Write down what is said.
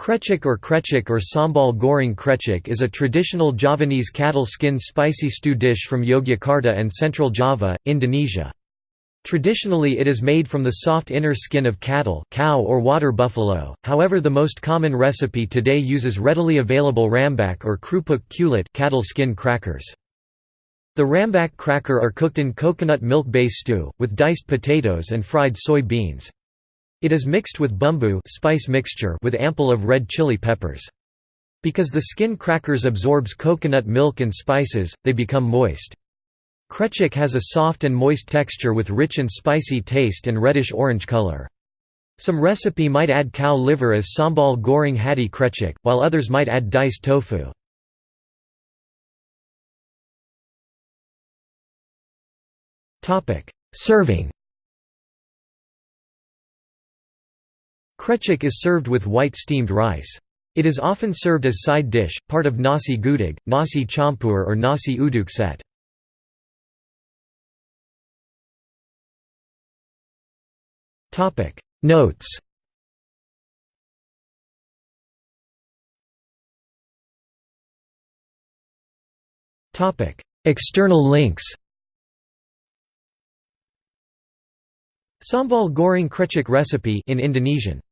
Krecek or krecek or sambal goreng krecek is a traditional Javanese cattle skin spicy stew dish from Yogyakarta and Central Java, Indonesia. Traditionally it is made from the soft inner skin of cattle cow or water buffalo, however the most common recipe today uses readily available rambak or krupuk kulit cattle skin crackers. The rambak cracker are cooked in coconut milk base stew, with diced potatoes and fried soy beans. It is mixed with bumbu spice mixture with ample of red chili peppers. Because the skin crackers absorbs coconut milk and spices, they become moist. Krecek has a soft and moist texture with rich and spicy taste and reddish-orange color. Some recipe might add cow liver as sambal goreng hati krecek, while others might add diced tofu. Serving Krecek is served with white steamed rice. It is often served as side dish, part of nasi gudeg, nasi campur or nasi uduk set. Notes External links Sambal goreng krecek recipe in Indonesian